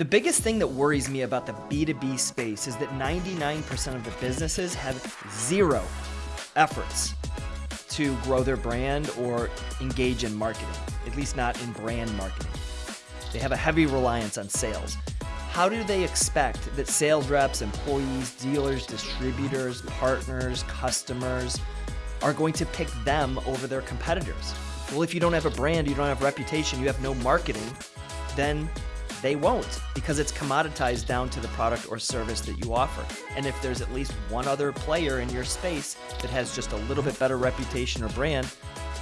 The biggest thing that worries me about the B2B space is that 99% of the businesses have zero efforts to grow their brand or engage in marketing, at least not in brand marketing. They have a heavy reliance on sales. How do they expect that sales reps, employees, dealers, distributors, partners, customers are going to pick them over their competitors? Well, if you don't have a brand, you don't have reputation, you have no marketing, then they won't because it's commoditized down to the product or service that you offer. And if there's at least one other player in your space that has just a little bit better reputation or brand,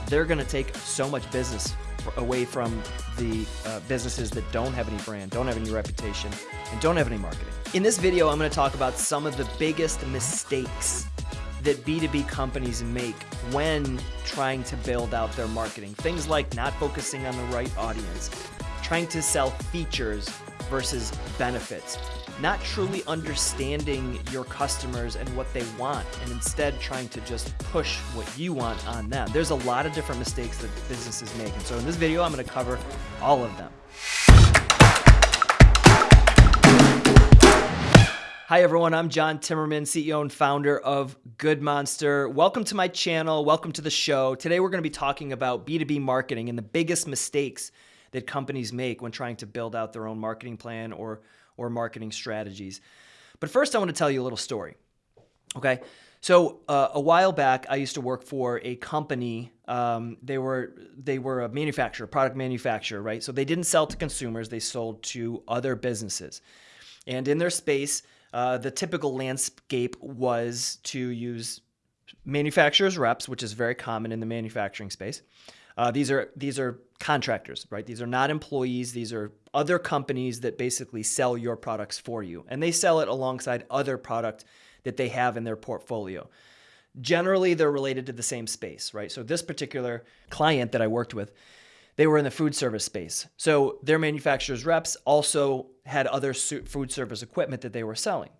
they're going to take so much business away from the uh, businesses that don't have any brand, don't have any reputation, and don't have any marketing. In this video, I'm going to talk about some of the biggest mistakes that B2B companies make when trying to build out their marketing. Things like not focusing on the right audience, trying to sell features versus benefits, not truly understanding your customers and what they want, and instead trying to just push what you want on them. There's a lot of different mistakes that businesses make. And so in this video, I'm gonna cover all of them. Hi everyone, I'm John Timmerman, CEO and founder of Good Monster. Welcome to my channel, welcome to the show. Today we're gonna be talking about B2B marketing and the biggest mistakes that companies make when trying to build out their own marketing plan or, or marketing strategies. But first, I want to tell you a little story. Okay. So uh, a while back, I used to work for a company. Um, they were they were a manufacturer, product manufacturer, right? So they didn't sell to consumers; they sold to other businesses. And in their space, uh, the typical landscape was to use manufacturers reps, which is very common in the manufacturing space. Uh, these are these are contractors, right? These are not employees. These are other companies that basically sell your products for you, and they sell it alongside other product that they have in their portfolio. Generally, they're related to the same space, right? So this particular client that I worked with, they were in the food service space. So their manufacturers reps also had other food service equipment that they were selling.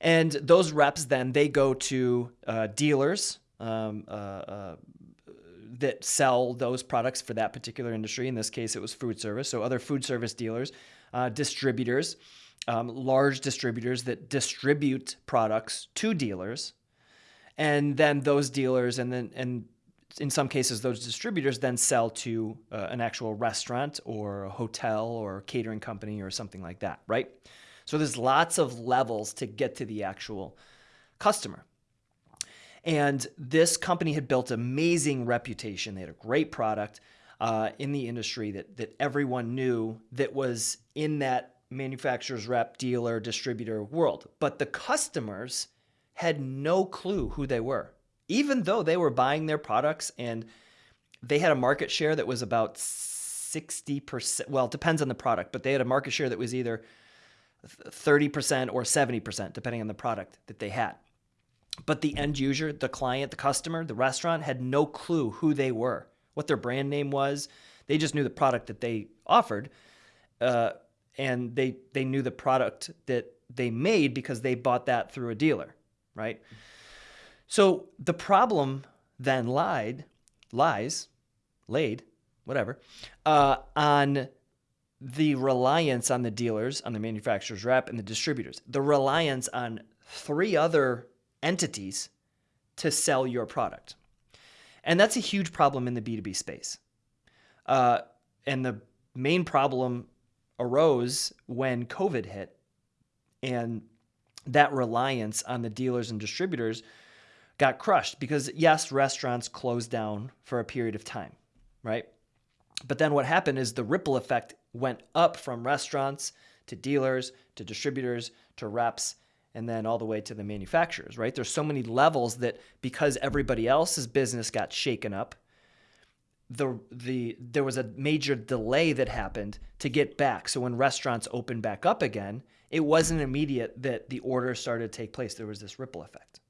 And those reps then they go to uh, dealers, um, uh, uh, that sell those products for that particular industry. In this case, it was food service. So other food service dealers, uh, distributors, um, large distributors that distribute products to dealers, and then those dealers and then and in some cases those distributors then sell to uh, an actual restaurant or a hotel or catering company or something like that, right? So there's lots of levels to get to the actual customer. And this company had built amazing reputation. They had a great product uh, in the industry that, that everyone knew that was in that manufacturer's rep, dealer, distributor world. But the customers had no clue who they were, even though they were buying their products and they had a market share that was about 60%. Well, it depends on the product, but they had a market share that was either 30% or 70%, depending on the product that they had. But the end user, the client, the customer, the restaurant had no clue who they were, what their brand name was. They just knew the product that they offered, uh, and they they knew the product that they made because they bought that through a dealer, right? So the problem then lied, lies, laid, whatever, uh, on the reliance on the dealers, on the manufacturer's rep, and the distributors. The reliance on three other entities to sell your product. And that's a huge problem in the B2B space. Uh, and the main problem arose when COVID hit and that reliance on the dealers and distributors got crushed because, yes, restaurants closed down for a period of time, right? But then what happened is the ripple effect went up from restaurants to dealers to distributors to reps and then all the way to the manufacturers, right? There's so many levels that because everybody else's business got shaken up, the the there was a major delay that happened to get back. So when restaurants opened back up again, it wasn't immediate that the order started to take place. There was this ripple effect.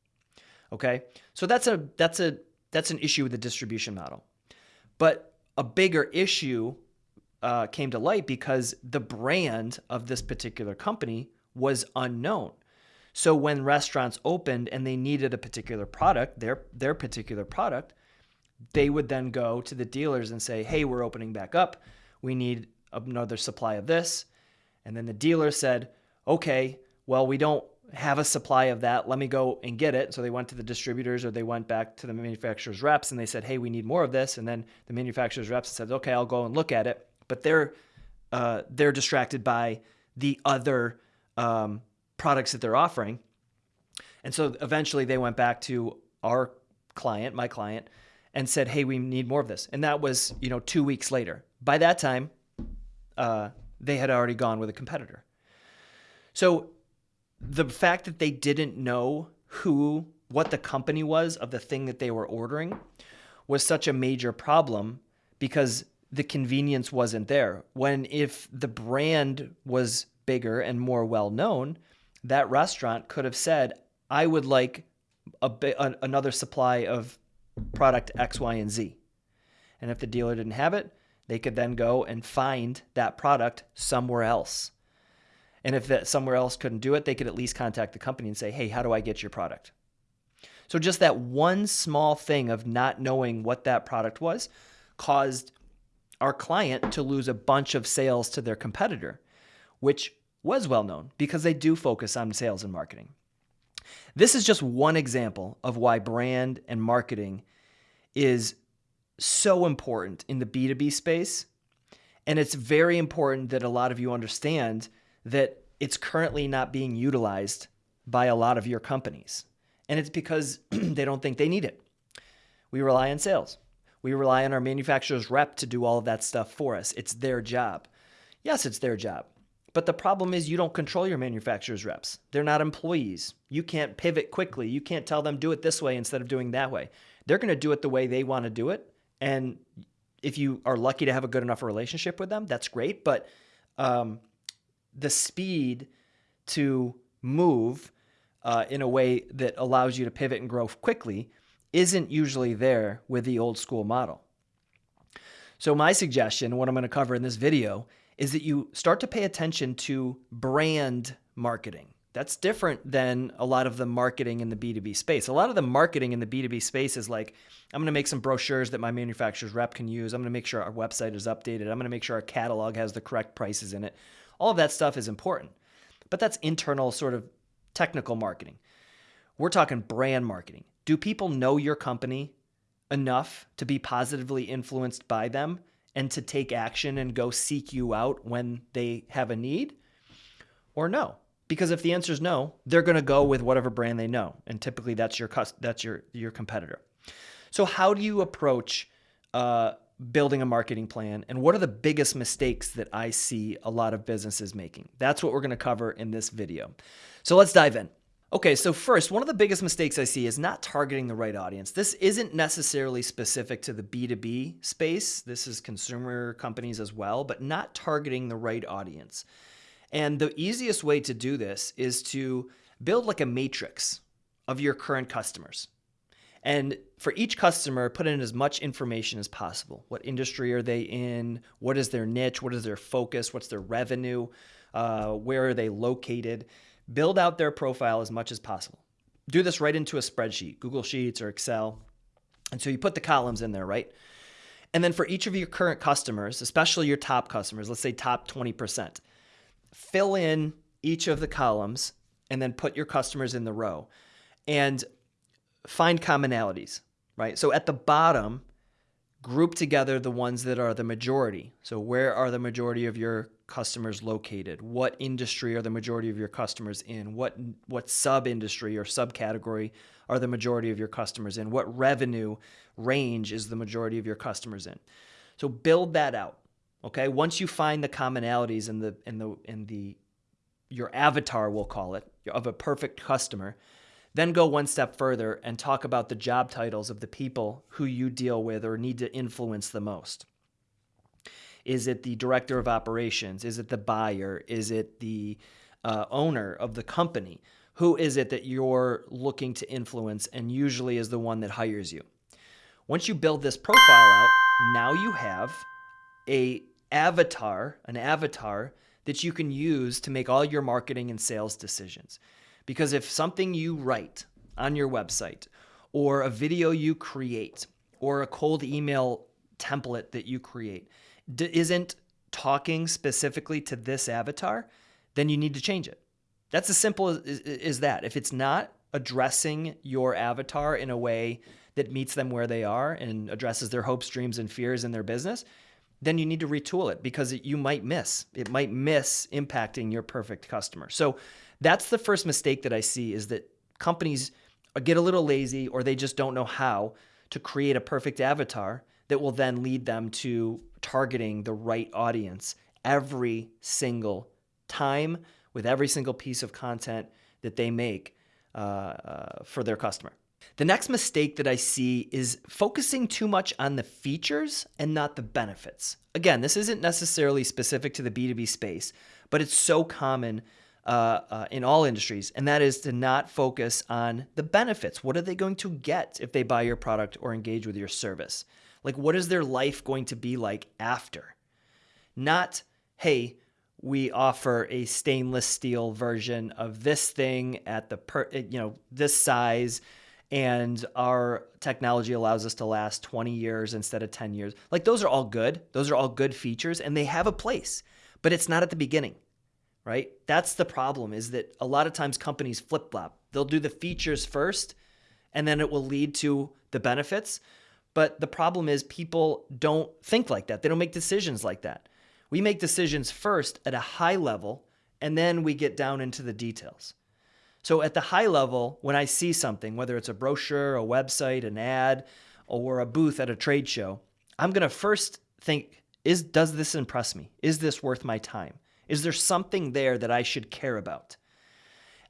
Okay? So that's a that's a that's an issue with the distribution model. But a bigger issue uh, came to light because the brand of this particular company was unknown. So when restaurants opened and they needed a particular product, their their particular product, they would then go to the dealers and say, "Hey, we're opening back up. We need another supply of this." And then the dealer said, okay, well, we don't have a supply of that. Let me go and get it. So they went to the distributors or they went back to the manufacturer's reps and they said, hey, we need more of this. And then the manufacturer's reps said, okay, I'll go and look at it. But they're, uh, they're distracted by the other um, products that they're offering. And so eventually they went back to our client, my client, and said, "Hey, we need more of this." And that was, you know, two weeks later. By that time, uh, they had already gone with a competitor. So the fact that they didn't know who, what the company was of the thing that they were ordering, was such a major problem because the convenience wasn't there. When if the brand was bigger and more well known, that restaurant could have said, "I would like a, a another supply of product X, Y, and Z. And if the dealer didn't have it, they could then go and find that product somewhere else. And if that somewhere else couldn't do it, they could at least contact the company and say, hey, how do I get your product? So just that one small thing of not knowing what that product was caused our client to lose a bunch of sales to their competitor, which was well known because they do focus on sales and marketing. This is just one example of why brand and marketing is so important in the B2B space. And it's very important that a lot of you understand that it's currently not being utilized by a lot of your companies. And it's because they don't think they need it. We rely on sales. We rely on our manufacturer's rep to do all of that stuff for us. It's their job. Yes, it's their job. But the problem is you don't control your manufacturer's reps. They're not employees. You can't pivot quickly. You can't tell them do it this way instead of doing that way. They're going to do it the way they want to do it. And if you are lucky to have a good enough relationship with them, that's great. But um, the speed to move uh, in a way that allows you to pivot and grow quickly isn't usually there with the old school model. So my suggestion, what I'm going to cover in this video, is that you start to pay attention to brand marketing. That's different than a lot of the marketing in the B2B space. A lot of the marketing in the B2B space is like, I'm going to make some brochures that my manufacturer's rep can use. I'm to make sure our website is updated. I'm going to make sure our catalog has the correct prices in it. All of that stuff is important, but that's internal sort of technical marketing. We're talking brand marketing. Do people know your company enough to be positively influenced by them and to take action and go seek you out when they have a need? Or no? Because if the answer is no, they're going to go with whatever brand they know, and typically that's your that's your your competitor. So how do you approach uh, building a marketing plan, and what are the biggest mistakes that I see a lot of businesses making? That's what we're going to cover in this video. So let's dive in. Okay, so first, one of the biggest mistakes I see is not targeting the right audience. This isn't necessarily specific to the B2B space. This is consumer companies as well, but not targeting the right audience. And the easiest way to do this is to build like a matrix of your current customers. And for each customer, put in as much information as possible. What industry are they in? What is their niche? What is their focus? What's their revenue? Uh, where are they located? Build out their profile as much as possible. Do this right into a spreadsheet, Google Sheets or Excel. And so you put the columns in there, right? And then for each of your current customers, especially your top customers, let's say top 20%, fill in each of the columns and then put your customers in the row and find commonalities, right? So at the bottom, group together the ones that are the majority. So where are the majority of your customers located? What industry are the majority of your customers in? What what sub industry or subcategory are the majority of your customers in? What revenue range is the majority of your customers in? So build that out. Okay? Once you find the commonalities in the in the in the your avatar we'll call it of a perfect customer, then go one step further and talk about the job titles of the people who you deal with or need to influence the most. Is it the director of operations? Is it the buyer? Is it the uh, owner of the company? Who is it that you're looking to influence and usually is the one that hires you? Once you build this profile out, now you have a avatar, an avatar that you can use to make all your marketing and sales decisions. Because if something you write on your website or a video you create or a cold email template that you create isn't talking specifically to this avatar, then you need to change it. That's as simple as, as, that. If it's not addressing your avatar in a way that meets them where they are and addresses their hopes, dreams, and fears in their business, then you need to retool it because you might miss. It might miss impacting your perfect customer. So that's the first mistake that I see is that companies get a little lazy or they just don't know how to create a perfect avatar that will then lead them to targeting the right audience every single time with every single piece of content that they make uh, uh, for their customer. The next mistake that I see is focusing too much on the features and not the benefits. Again, this isn't necessarily specific to the B2B space, but it's so common uh, uh, in all industries, and that is to not focus on the benefits. What are they going to get if they buy your product or engage with your service? Like, what is their life going to be like after? Not, hey, we offer a stainless steel version of this thing at the per, you know this size and our technology allows us to last 20 years instead of 10 years like those are all good those are all good features and they have a place but it's not at the beginning right that's the problem is that a lot of times companies flip-flop they'll do the features first and then it will lead to the benefits but the problem is people don't think like that they don't make decisions like that we make decisions first at a high level, and then we get down into the details. So at the high level, when I see something, whether it's a brochure, a website, an ad, or a booth at a trade show, I'm going to first think, is does this impress me? Is this worth my time? Is there something there that I should care about?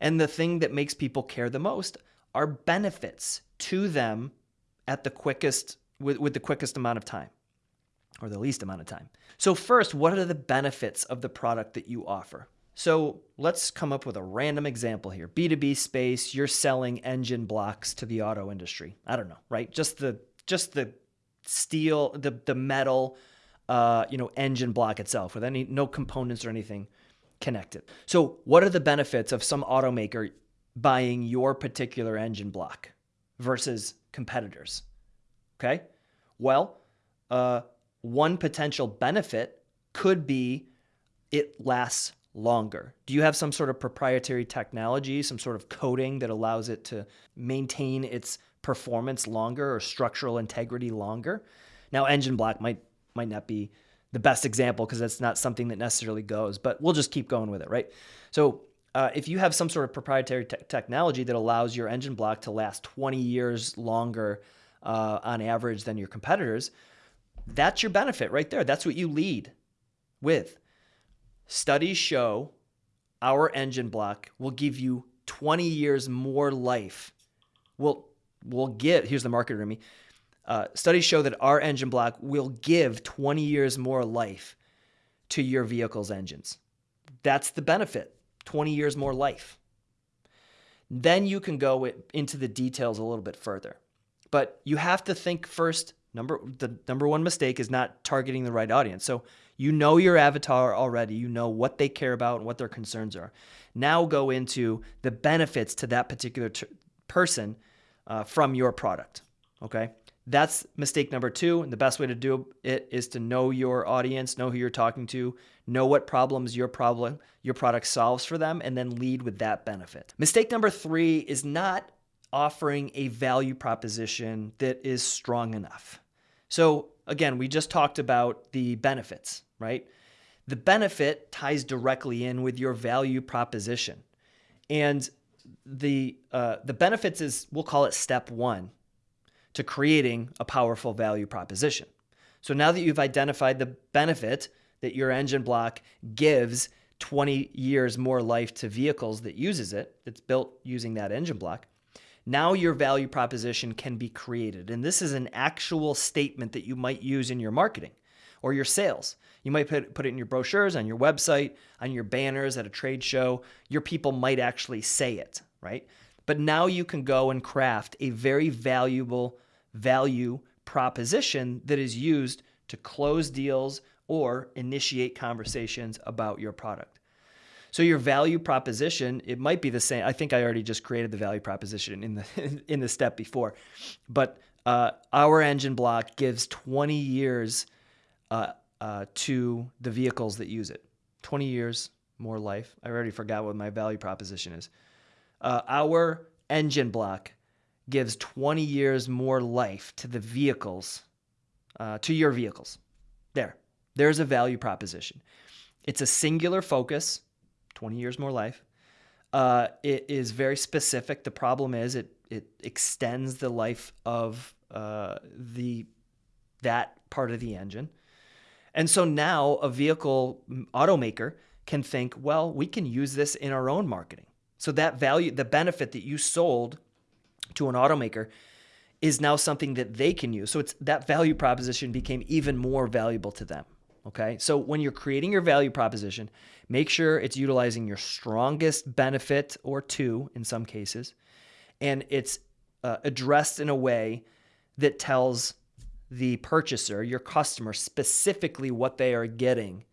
And the thing that makes people care the most are benefits to them at the quickest with, with the quickest amount of time or the least amount of time. So first, what are the benefits of the product that you offer? So let's come up with a random example here. B2B space, you're selling engine blocks to the auto industry. I don't know, right? Just the just the steel, the the metal, uh, you know, engine block itself with any no components or anything connected. So what are the benefits of some automaker buying your particular engine block versus competitors? Okay, well, uh, one potential benefit could be it lasts longer. Do you have some sort of proprietary technology, some sort of coating that allows it to maintain its performance longer or structural integrity longer? Now, engine block might might not be the best example because that's not something that necessarily goes, but we'll just keep going with it, right? So, uh, if you have some sort of proprietary te technology that allows your engine block to last 20 years longer uh, on average than your competitors, that's your benefit right there. That's what you lead with. Studies show our engine block will give you 20 years more life. We'll, we'll give here's the marketer in me. Uh, studies show that our engine block will give 20 years more life to your vehicle's engines. That's the benefit 20 years more life. Then you can go into the details a little bit further. But you have to think first Number the number one mistake is not targeting the right audience. So you know your avatar already. You know what they care about and what their concerns are. Now go into the benefits to that particular person uh, from your product. Okay, that's mistake number two. And the best way to do it is to know your audience, know who you're talking to, know what problems your problem your product solves for them, and then lead with that benefit. Mistake number three is not offering a value proposition that is strong enough. So, again, we just talked about the benefits, right? The benefit ties directly in with your value proposition. And the, uh, the benefits is, we'll call it step one to creating a powerful value proposition. So now that you've identified the benefit that your engine block gives 20 years more life to vehicles that uses it, that's built using that engine block, now your value proposition can be created. And this is an actual statement that you might use in your marketing or your sales. You might put, put it in your brochures, on your website, on your banners at a trade show. Your people might actually say it, right? But now you can go and craft a very valuable value proposition that is used to close deals or initiate conversations about your product. So your value proposition, it might be the same. I think I already just created the value proposition in the in the step before, but uh, our engine block gives 20 years uh, uh, to the vehicles that use it. 20 years more life. I already forgot what my value proposition is. Uh, our engine block gives 20 years more life to the vehicles, uh, to your vehicles. There, there's a value proposition. It's a singular focus, 20 years more life. Uh, it is very specific. The problem is it it extends the life of uh, the that part of the engine. And so now a vehicle automaker can think, well, we can use this in our own marketing. So that value, the benefit that you sold to an automaker is now something that they can use. So it's that value proposition became even more valuable to them. Okay. So when you're creating your value proposition, make sure it's utilizing your strongest benefit or two in some cases, and it's uh, addressed in a way that tells the purchaser, your customer, specifically what they are getting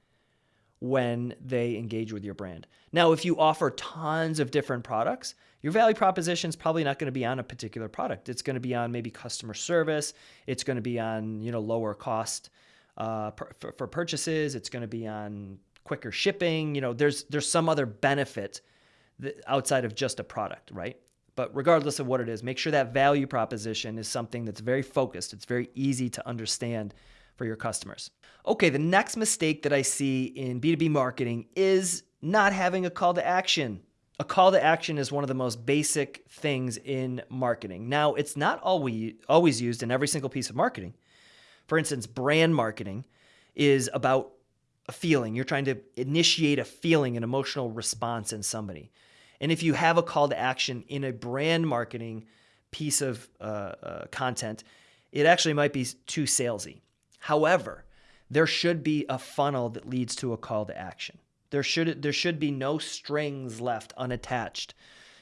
when they engage with your brand. Now, if you offer tons of different products, your value proposition is probably not going to be on a particular product. It's going to be on maybe customer service. It's going to be on you know lower cost uh, for, for purchases. It's going to be on quicker shipping. You know, there's there's some other benefit outside of just a product, right? But regardless of what it is, make sure that value proposition is something that's very focused. It's very easy to understand for your customers. Okay, the next mistake that I see in B2B marketing is not having a call to action. A call to action is one of the most basic things in marketing. Now, it's not always always used in every single piece of marketing. For instance, brand marketing is about a feeling. You're trying to initiate a feeling, an emotional response in somebody. And if you have a call to action in a brand marketing piece of uh, uh, content, it actually might be too salesy. However, there should be a funnel that leads to a call to action. There should there should be no strings left unattached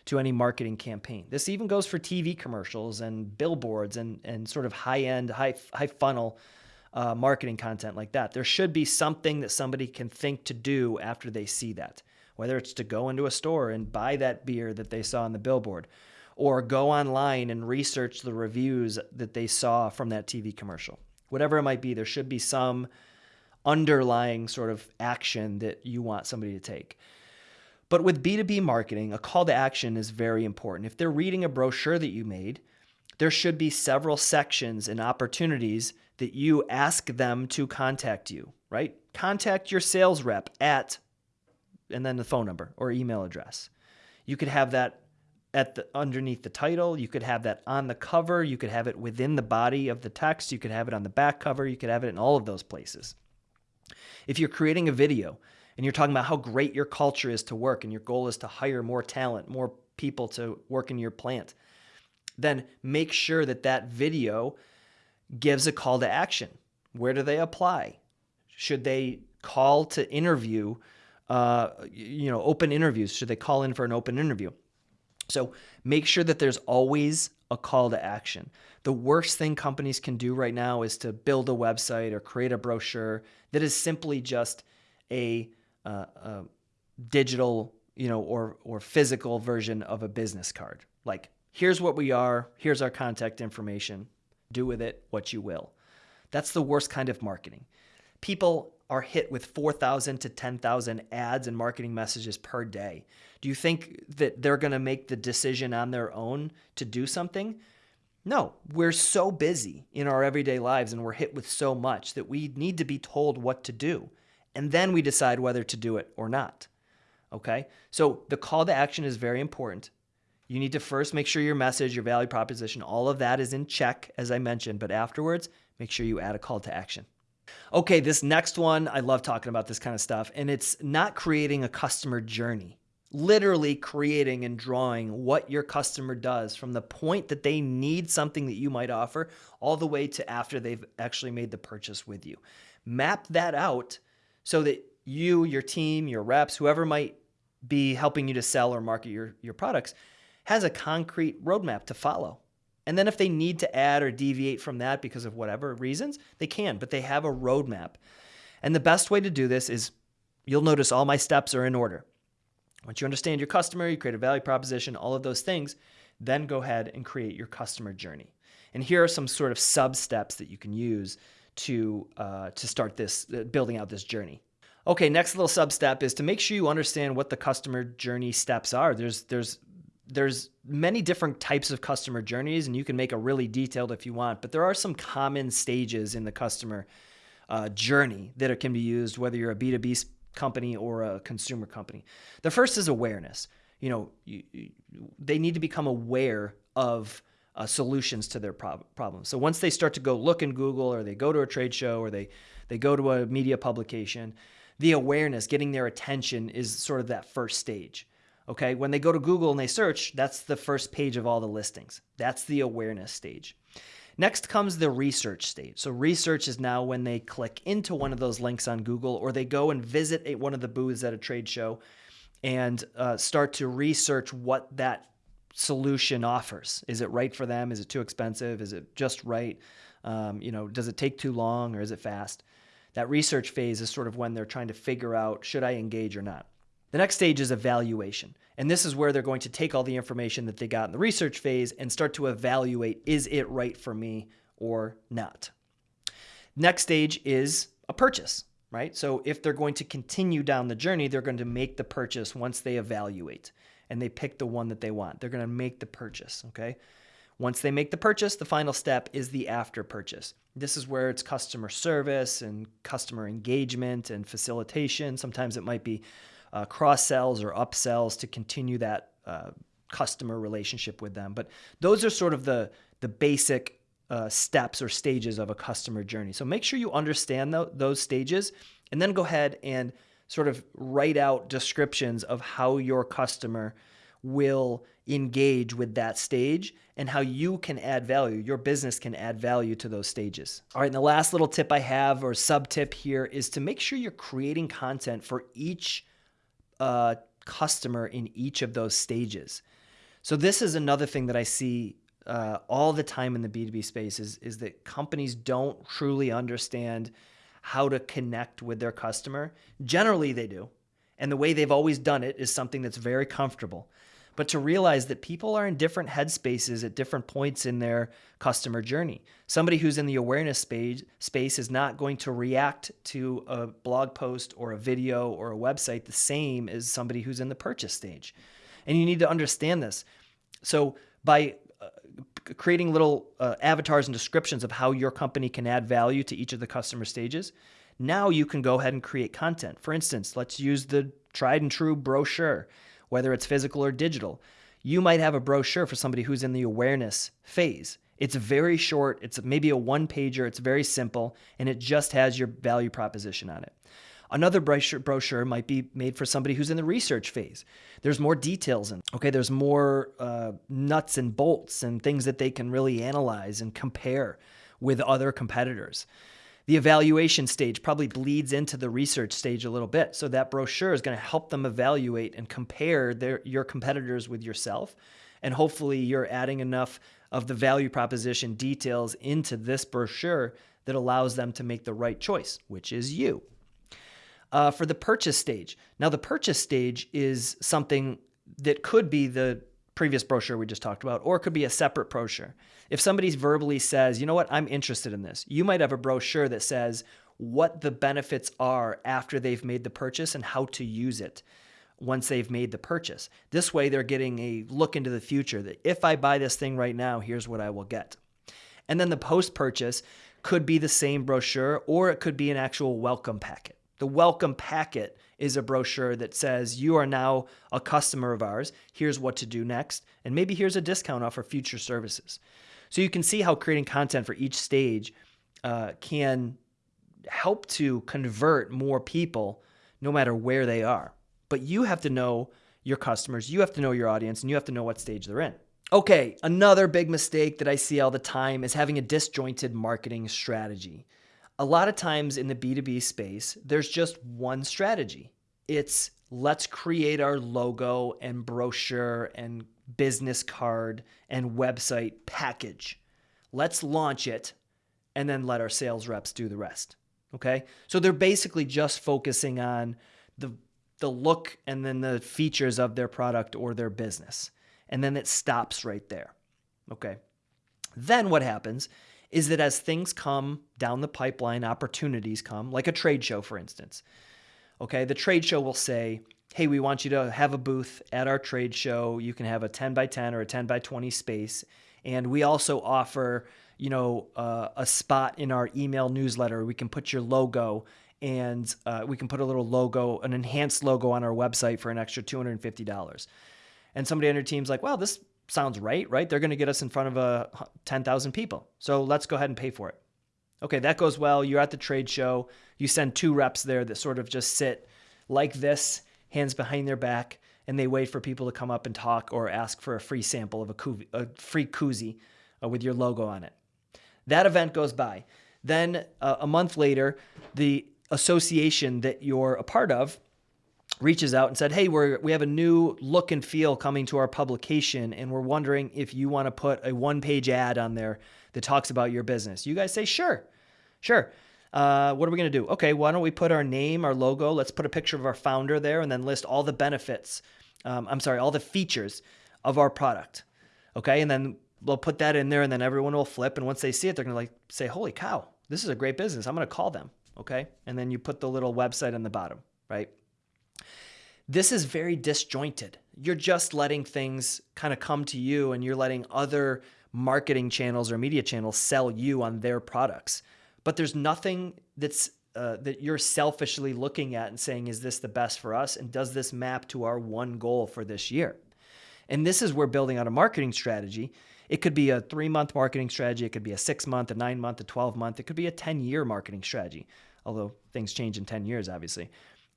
to any marketing campaign. This even goes for TV commercials and billboards and and sort of high end, high high funnel uh, marketing content like that. There should be something that somebody can think to do after they see that whether it's to go into a store and buy that beer that they saw on the billboard or go online and research the reviews that they saw from that TV commercial. Whatever it might be, there should be some underlying sort of action that you want somebody to take. But with B2B marketing, a call to action is very important. If they're reading a brochure that you made, there should be several sections and opportunities that you ask them to contact you, right? Contact your sales rep at and then the phone number or email address. You could have that at the underneath the title, you could have that on the cover, you could have it within the body of the text, you could have it on the back cover, you could have it in all of those places. If you're creating a video and you're talking about how great your culture is to work and your goal is to hire more talent, more people to work in your plant, then make sure that that video gives a call to action. Where do they apply? Should they call to interview uh, you know, open interviews? Should they call in for an open interview? So make sure that there's always a call to action. The worst thing companies can do right now is to build a website or create a brochure that is simply just a, uh, a digital, you know, or or physical version of a business card. Like, here's what we are, here's our contact information. Do with it what you will. That's the worst kind of marketing. People are hit with 4,000 to 10,000 ads and marketing messages per day. Do you think that they're going to make the decision on their own to do something? No, we're so busy in our everyday lives and we're hit with so much that we need to be told what to do. And then we decide whether to do it or not. Okay? So the call to action is very important. You need to first make sure your message, your value proposition, all of that is in check, as I mentioned, but afterwards, make sure you add a call to action. Okay, this next one, I love talking about this kind of stuff, and it's not creating a customer journey. Literally creating and drawing what your customer does from the point that they need something that you might offer all the way to after they've actually made the purchase with you. Map that out so that you, your team, your reps, whoever might be helping you to sell or market your, your products has a concrete roadmap to follow. And then if they need to add or deviate from that because of whatever reasons, they can, but they have a roadmap. And the best way to do this is you'll notice all my steps are in order. Once you understand your customer, you create a value proposition, all of those things, then go ahead and create your customer journey. And here are some sort of sub steps that you can use to uh, to start this uh, building out this journey. Okay, next little sub step is to make sure you understand what the customer journey steps are. There's there's there's many different types of customer journeys, and you can make a really detailed if you want. But there are some common stages in the customer uh, journey that it can be used, whether you're a B2B company or a consumer company. The first is awareness. You know, you, you, they need to become aware of uh, solutions to their prob- problems. So once they start to go look in Google or they go to a trade show or they they go to a media publication, the awareness, getting their attention is sort of that first stage. Okay, when they go to Google and they search, that's the first page of all the listings. That's the awareness stage. Next comes the research stage. So, research is now when they click into one of those links on Google or they go and visit a, one of the booths at a trade show and uh, start to research what that solution offers. Is it right for them? Is it too expensive? Is it just right? Um, you know, does it take too long or is it fast? That research phase is sort of when they're trying to figure out should I engage or not. The next stage is evaluation. And this is where they're going to take all the information that they got in the research phase and start to evaluate is it right for me or not. Next stage is a purchase, right? So if they're going to continue down the journey, they're going to make the purchase once they evaluate and they pick the one that they want. They're going to make the purchase, okay? Once they make the purchase, the final step is the after purchase. This is where it's customer service and customer engagement and facilitation. Sometimes it might be uh, cross sells or upsells to continue that uh, customer relationship with them. But those are sort of the the basic uh, steps or stages of a customer journey. So make sure you understand th- those stages, and then go ahead and sort of write out descriptions of how your customer will engage with that stage and how you can add value. Your business can add value to those stages. All right, and the last little tip I have or sub tip here is to make sure you're creating content for each uh, customer in each of those stages. So this is another thing that I see uh, all the time in the B2B space is, is that companies don't truly understand how to connect with their customer. Generally, they do. And the way they've always done it is something that's very comfortable but to realize that people are in different headspaces at different points in their customer journey. Somebody who's in the awareness space, space is not going to react to a blog post or a video or a website the same as somebody who's in the purchase stage. And you need to understand this. So by uh, creating little uh, avatars and descriptions of how your company can add value to each of the customer stages, now you can go ahead and create content. For instance, let's use the tried and true brochure whether it's physical or digital. You might have a brochure for somebody who's in the awareness phase. It's very short, it's maybe a one pager, it's very simple, and it just has your value proposition on it. Another brochure might be made for somebody who's in the research phase. There's more details in. Okay, there's more uh, nuts and bolts and things that they can really analyze and compare with other competitors. The evaluation stage probably bleeds into the research stage a little bit. So that brochure is going to help them evaluate and compare their, your competitors with yourself. And hopefully you're adding enough of the value proposition details into this brochure that allows them to make the right choice, which is you. Uh, for the purchase stage. Now, the purchase stage is something that could be the previous brochure we just talked about, or it could be a separate brochure. If somebody verbally says, you know what, I'm interested in this, you might have a brochure that says what the benefits are after they've made the purchase and how to use it once they've made the purchase. This way, they're getting a look into the future that if I buy this thing right now, here's what I will get. And then the post purchase could be the same brochure or it could be an actual welcome packet. The welcome packet is a brochure that says, You are now a customer of ours. Here's what to do next. And maybe here's a discount off for future services. So you can see how creating content for each stage uh, can help to convert more people no matter where they are. But you have to know your customers, you have to know your audience, and you have to know what stage they're in. Okay, another big mistake that I see all the time is having a disjointed marketing strategy a lot of times in the B2B space, there's just one strategy. It's let's create our logo and brochure and business card and website package. Let's launch it and then let our sales reps do the rest. Okay? So they're basically just focusing on the the look and then the features of their product or their business. And then it stops right there. Okay? Then what happens is that as things come down the pipeline, opportunities come, like a trade show, for instance. Okay, the trade show will say, hey, we want you to have a booth at our trade show. You can have a 10 by 10 or a 10 by 20 space. And we also offer, you know, uh, a spot in our email newsletter. We can put your logo and uh, we can put a little logo, an enhanced logo on our website for an extra $250. And somebody on your team's like, well, this sounds right, right? They're going to get us in front of a uh, 10,000 people. So let's go ahead and pay for it. Okay, that goes well. You're at the trade show. You send two reps there that sort of just sit like this, hands behind their back, and they wait for people to come up and talk or ask for a free sample of a, koozie, a free koozie uh, with your logo on it. That event goes by. Then uh, a month later, the association that you're a part of reaches out and said, "Hey, we're we have a new look and feel coming to our publication, and we're wondering if you want to put a one-page ad on there that talks about your business." You guys say, "Sure, sure." Uh, what are we going to do? Okay, why don't we put our name, our logo? Let's put a picture of our founder there, and then list all the benefits. Um, I'm sorry, all the features of our product. Okay, and then we'll put that in there, and then everyone will flip, and once they see it, they're going to like say, "Holy cow, this is a great business! I'm going to call them." Okay, and then you put the little website on the bottom, right? This is very disjointed. You're just letting things kind of come to you and you're letting other marketing channels or media channels sell you on their products. But there's nothing that's uh, that you're selfishly looking at and saying, is this the best for us? And does this map to our one goal for this year? And this is where building out a marketing strategy. It could be a three month marketing strategy. It could be a six month, a nine month, a 12 month. It could be a 10 year marketing strategy, although things change in 10 years, obviously.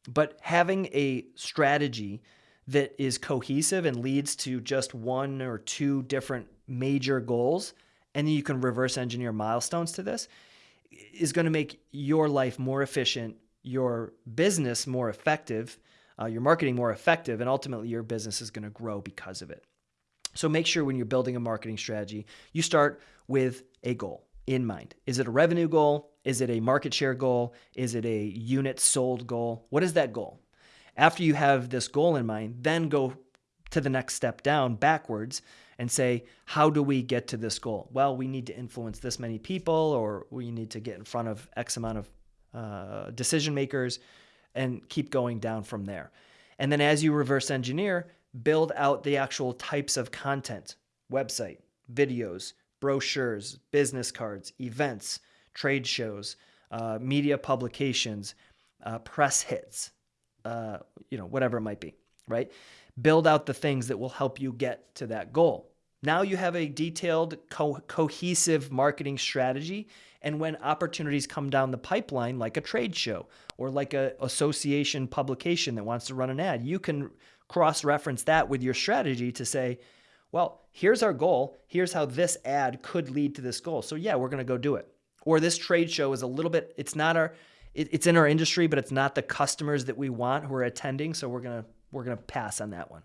But having a strategy that is cohesive and leads to just one or two different major goals, and then you can reverse engineer milestones to this, is going to make your life more efficient, your business more effective, uh, your marketing more effective, and ultimately your business is going to grow because of it. So make sure when you're building a marketing strategy, you start with a goal in mind. Is it a revenue goal? Is it a market share goal? Is it a unit sold goal? What is that goal? After you have this goal in mind, then go to the next step down backwards and say, how do we get to this goal? Well, we need to influence this many people, or we need to get in front of X amount of uh, decision makers and keep going down from there. And then as you reverse engineer, build out the actual types of content website, videos, brochures, business cards, events, trade shows, uh, media publications, uh, press hits, uh, you know, whatever it might be, right? Build out the things that will help you get to that goal. Now you have a detailed, co- cohesive marketing strategy. And when opportunities come down the pipeline, like a trade show or like an association publication that wants to run an ad, you can cross reference that with your strategy to say, well, here's our goal. Here's how this ad could lead to this goal. So yeah, we're going to go do it. Or this trade show is a little bit, it's not our, it, it's in our industry, but it's not the customers that we want who are attending. So we're going to, we're going to pass on that one.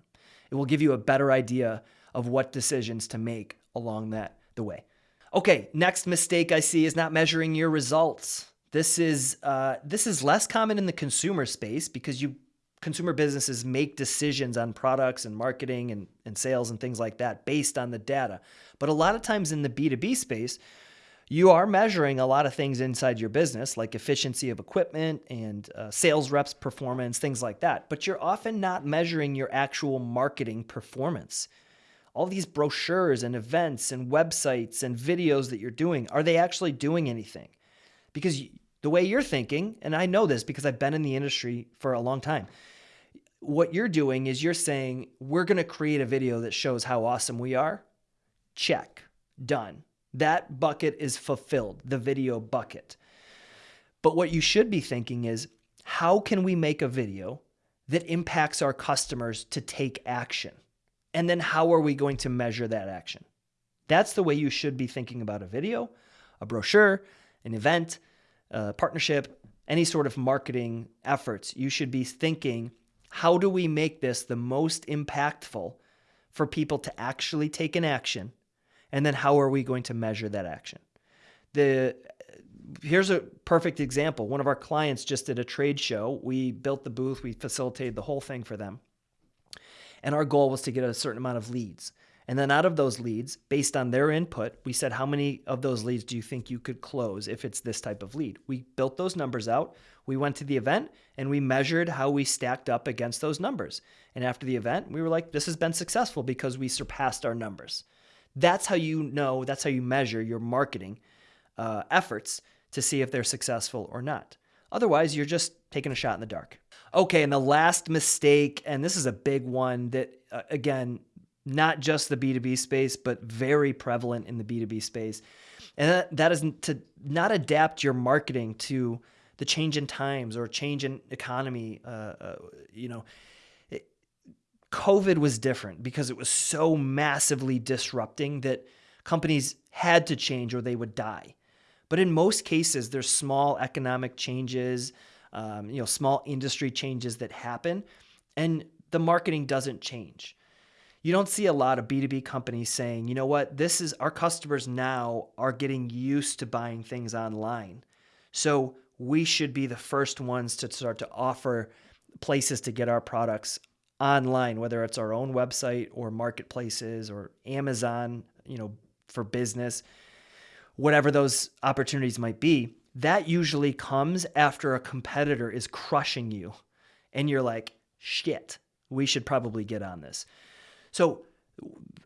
It will give you a better idea of what decisions to make along that the way. Okay, next mistake I see is not measuring your results. This is uh, this is less common in the consumer space because you consumer businesses make decisions on products and marketing and, and sales and things like that based on the data. But a lot of times in the B2B space, you are measuring a lot of things inside your business, like efficiency of equipment and uh, sales reps' performance, things like that. But you're often not measuring your actual marketing performance. All these brochures and events and websites and videos that you're doing, are they actually doing anything? Because the way you're thinking, and I know this because I've been in the industry for a long time, what you're doing is you're saying, we're going to create a video that shows how awesome we are. Check. Done. That bucket is fulfilled, the video bucket. But what you should be thinking is, how can we make a video that impacts our customers to take action? And then how are we going to measure that action? That's the way you should be thinking about a video, a brochure, an event, a partnership, any sort of marketing efforts. You should be thinking how do we make this the most impactful for people to actually take an action? And then how are we going to measure that action? The here's a perfect example. One of our clients just did a trade show. We built the booth, we facilitated the whole thing for them. And our goal was to get a certain amount of leads. And then out of those leads, based on their input, we said, how many of those leads do you think you could close if it's this type of lead? We built those numbers out. We went to the event and we measured how we stacked up against those numbers. And after the event, we were like, this has been successful because we surpassed our numbers. That's how you know, that's how you measure your marketing uh, efforts to see if they're successful or not. Otherwise, you're just taking a shot in the dark. Okay, and the last mistake, and this is a big one that, uh, again, not just the B2B space, but very prevalent in the B2B space. And that, that is to not adapt your marketing to the change in times or change in economy. Uh, uh, you know, COVID was different because it was so massively disrupting that companies had to change or they would die. But in most cases, there's small economic changes, um, you know, small industry changes that happen, and the marketing doesn't change you don't see a lot of B2B companies saying, you know what, this is our customers now are getting used to buying things online. So we should be the first ones to start to offer places to get our products online, whether it's our own website or marketplaces or Amazon, you know, for business, whatever those opportunities might be. That usually comes after a competitor is crushing you and you're like, shit, we should probably get on this. So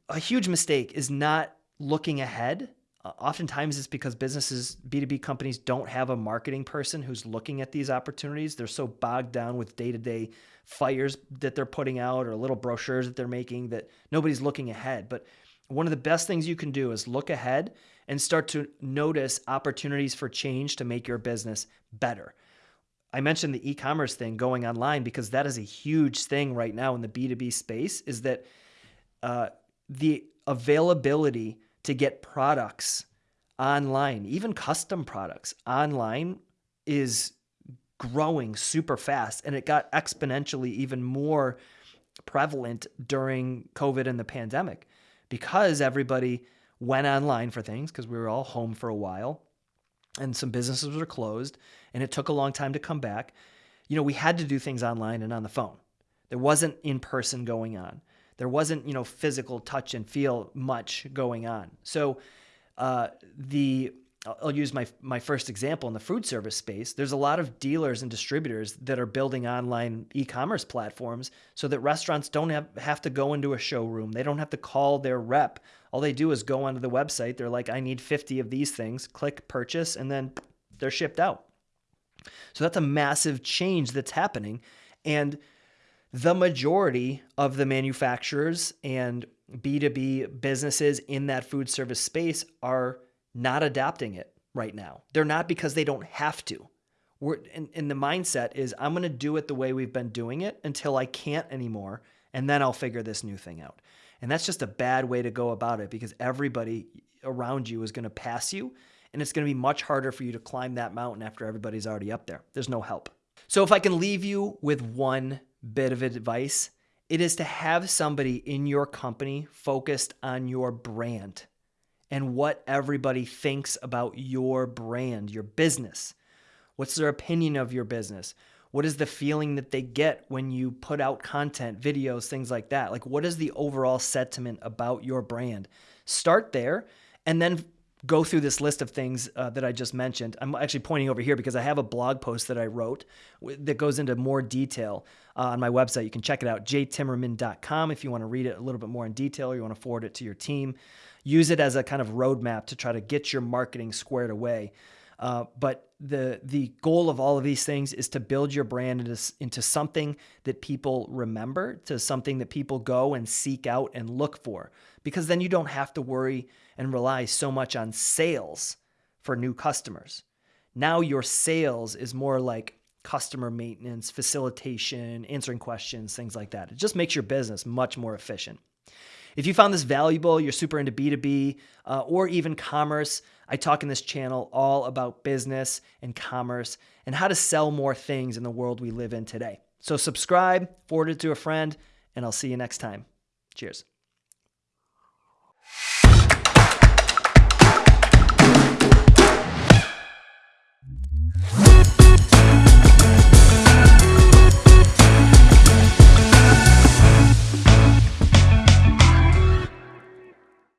a huge mistake is not looking ahead. Oftentimes it's because businesses, B2B companies don't have a marketing person who's looking at these opportunities. They're so bogged down with day-to-day fires that they're putting out or little brochures that they're making that nobody's looking ahead. But one of the best things you can do is look ahead and start to notice opportunities for change to make your business better. I mentioned the e-commerce thing going online because that is a huge thing right now in the B2B space is that uh, the availability to get products online, even custom products online, is growing super fast. And it got exponentially even more prevalent during COVID and the pandemic because everybody went online for things because we were all home for a while and some businesses were closed and it took a long time to come back. You know, we had to do things online and on the phone. There wasn't in person going on there wasn't you know physical touch and feel much going on. So uh, the I'll use my my first example in the food service space. There's a lot of dealers and distributors that are building online e-commerce platforms so that restaurants don't have, have to go into a showroom. They don't have to call their rep. All they do is go onto the website. They're like, I need 50 of these things, click purchase, and then they're shipped out. So that's a massive change that's happening. And the majority of the manufacturers and B2B businesses in that food service space are not adapting it right now. They're not because they don't have to. We're in, in the mindset is I'm going to do it the way we've been doing it until I can't anymore, and then I'll figure this new thing out. And that's just a bad way to go about it because everybody around you is going to pass you, and it's going to be much harder for you to climb that mountain after everybody's already up there. There's no help. So if I can leave you with one bit of advice, it is to have somebody in your company focused on your brand and what everybody thinks about your brand, your business. What's their opinion of your business? What is the feeling that they get when you put out content, videos, things like that? Like, what is the overall sentiment about your brand? Start there and then go through this list of things uh, that I just mentioned. I'm actually pointing over here because I have a blog post that I wrote that goes into more detail uh, on my website. You can check it out, jtimmerman.com, if you want to read it a little bit more in detail or you want to forward it to your team. Use it as a kind of roadmap to try to get your marketing squared away. Uh, but the the goal of all of these things is to build your brand into, into something that people remember, to something that people go and seek out and look for, because then you don't have to worry and rely so much on sales for new customers. Now your sales is more like customer maintenance, facilitation, answering questions, things like that. It just makes your business much more efficient. If you found this valuable, you're super into B2B uh, or even commerce, I talk in this channel all about business and commerce and how to sell more things in the world we live in today. So subscribe, forward it to a friend, and I'll see you next time. Cheers.